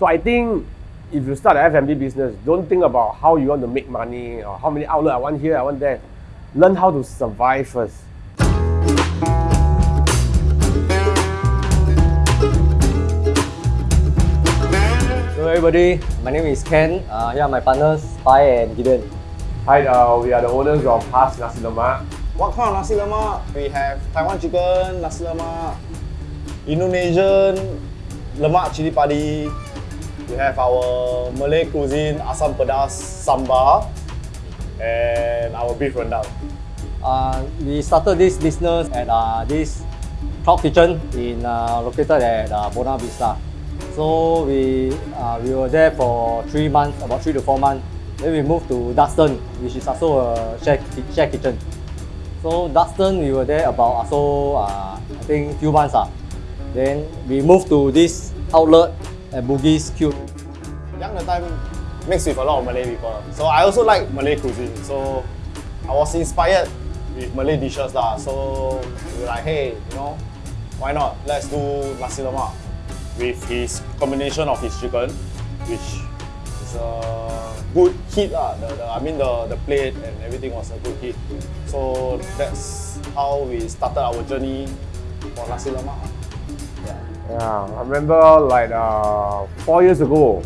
So I think if you start an F&B business, don't think about how you want to make money or how many outlets I want here, I want there. Learn how to survive first. Hello everybody, my name is Ken. Uh, here are my partners, Pai and Gideon. Hi, uh, we are the owners of Has Nasi Lemak. What kind of nasi lemak? We have Taiwan chicken, nasi lemak, Indonesian, lemak cili padi. We have our Malay cuisine, asam pedas, sambal, and our beef rendang. Uh, we started this business at uh, this cloud kitchen in uh, located at uh, Buona Vista. So we uh, we were there for three months, about three to four months. Then we moved to Duxton, which is also a share, share kitchen. So Duxton, we were there about also uh, I think few months. Uh. Then we moved to this outlet at Bugis Cube. Young the time mixed with a lot of Malay people. So I also like Malay cuisine. So I was inspired with Malay dishes lah. So we were like, hey, you know, why not? Let's do nasi lemak with his combination of his chicken, which is a good hit lah. The, the, I mean the, the plate and everything was a good hit. So that's how we started our journey for nasi lemak. Yeah. I remember like uh, four years ago,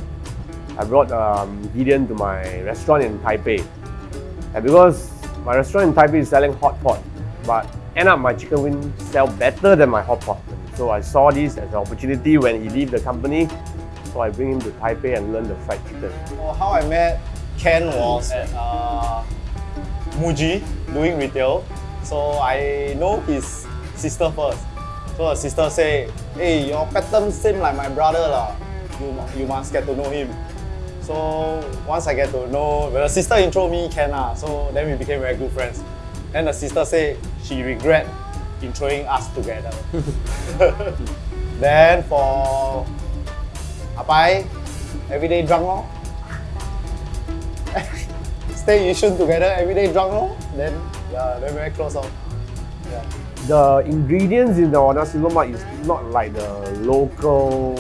I brought um, Gideon to my restaurant in Taipei. And because my restaurant in Taipei is selling hot pot, but end up my chicken wing sell better than my hot pot. So I saw this as an opportunity when he leave the company. So I bring him to Taipei and learn the fried chicken. So how I met Ken was at uh, Muji doing retail. So I know his sister first. So her sister say, hey, your pattern same like my brother lah. You, you must get to know him. So once I get to know, well, the sister intro me Ken lah. So then we became very good friends. Then the sister say she regret introing us together. then for Apai, everyday drunk lor. Stay in Yishun together, everyday drunk lor. Then yeah, they're very close lor. The ingredients in the nasi lemak is not like the local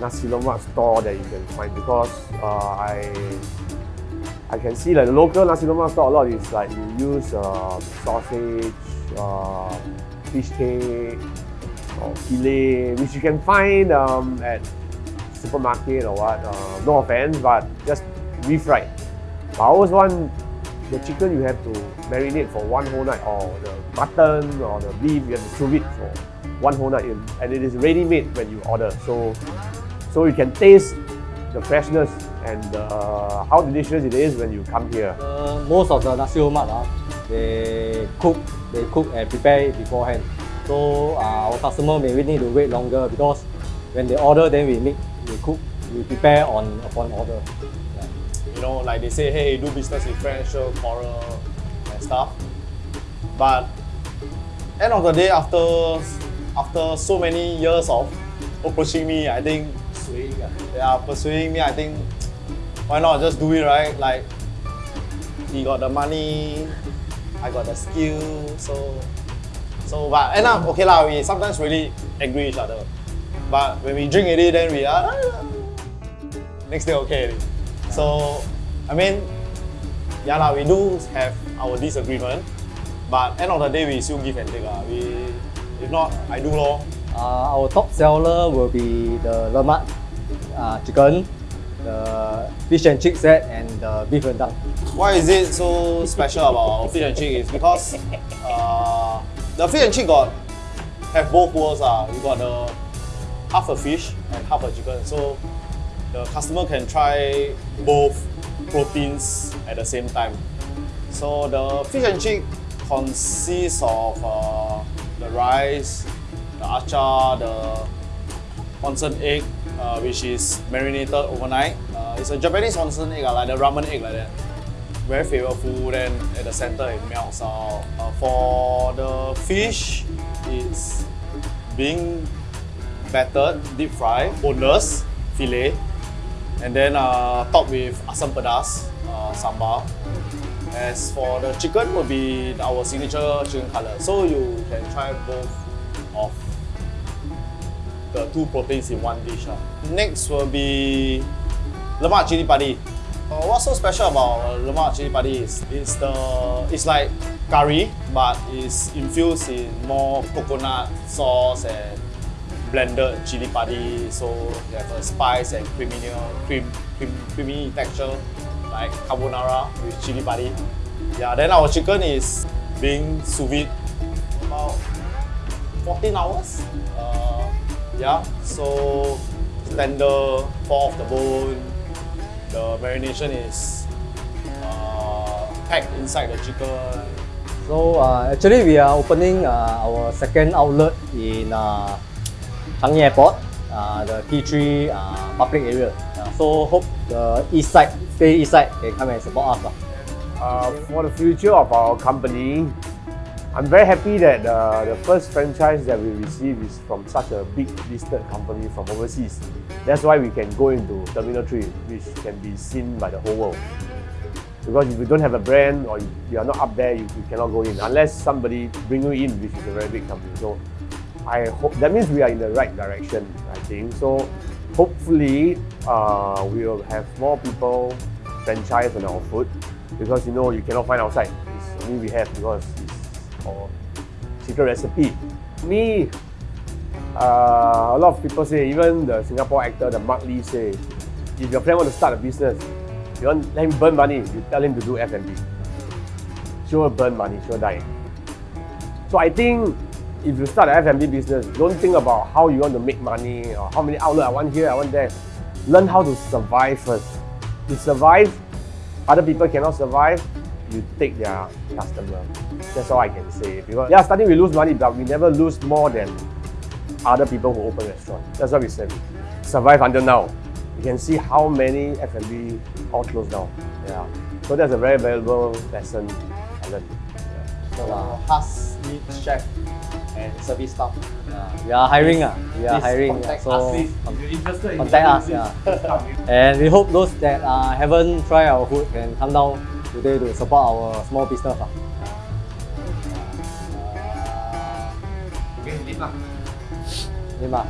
nasi lemak store that you can find because uh, I I can see like the local nasi lemak store a lot is like you use uh, sausage, uh, fish cake, or filet, which you can find um, at supermarket or what. Uh, no offense, but just refried. But I always want the chicken you have to marinate for one whole night, or the mutton or the beef you have to chew it for one whole night, and it is ready made when you order. So, so you can taste the freshness and uh, how delicious it is when you come here. Uh, most of the nasi lemak, uh, they cook, they cook and prepare beforehand. So uh, our customer may need to wait longer because when they order, then we make, we cook, we prepare on upon order. You know, like they say, hey, do business with French, coral, and stuff. But end of the day, after after so many years of approaching me, I think ah. yeah, pursuing me, I think why not just do it right? Like he got the money, I got the skill, so so but end up okay lah, we sometimes really angry each other. But when we drink it, then we are ah, next day okay. So I mean, yeah lah, we do have our disagreement, but end of the day we still give and take lah. We if not, I do lor. Uh, our top seller will be the lemak uh, chicken, the fish and chick set, and the beef rendang. Why is it so special about our fish and chick is because uh, the fish and chick got have both worlds. Uh. You got the half a fish and half a chicken. So the customer can try both proteins at the same time. So the fish and chick consists of uh, the rice, the achar, the onsen egg, uh, which is marinated overnight. Uh, it's a Japanese onsen egg, uh, like the ramen egg like that. Very flavorful, then at the center it melts out. Uh, for the fish, it's being battered, deep fried, boneless, filet, and then uh, topped with asam pedas, uh, sambal. As for the chicken, will be our signature chicken cutlet. So you can try both of the two proteins in one dish. lah. Next will be lemak chili padi. Uh, what's so special about uh, lemak chili padi is it's the it's like curry but it's infused in more coconut sauce and blended chili padi. So you have a spice and creamy cream, cream creamy texture like carbonara with chili padi. Yeah, then our chicken is being sous vide about 14 hours. Uh, yeah, so tender, fall off the bone. The marination is uh, packed inside the chicken. So uh, actually we are opening uh, our second outlet in uh, Changi Airport, uh, the T3 uh, public area. Uh, so hope the east side, stay east side can come and support us. Uh, for the future of our company, I'm very happy that uh, the first franchise that we receive is from such a big listed company from overseas. That's why we can go into Terminal 3, which can be seen by the whole world. Because if you don't have a brand or you are not up there, you, you cannot go in unless somebody bring you in, which is a very big company. So I hope that means we are in the right direction. I think so. Hopefully, uh, we will have more people franchise on our food because you know you cannot find outside. It's only we have because it's our secret recipe. Me, uh, a lot of people say, even the Singapore actor, the Mark Lee say, if your friend want to start a business, you want let him burn money, you tell him to do F&B. Sure burn money, sure die. So I think if you start an F&B business, don't think about how you want to make money or how many outlets I want here, I want there. Learn how to survive first. To survive, other people cannot survive, you take their customer. That's all I can say. Because yeah, starting we lose money, but we never lose more than other people who open restaurant. That's what we said. Survive until now. You can see how many F&B all closed down. Yeah. So that's a very valuable lesson I learned. So uh, need chef and service staff. Yeah, we are hiring. Uh, we are hiring. contact so us. If you're interested in contact us. Yeah. And we hope those that uh, haven't tried our food can come down today to support our small business. you can leave mah.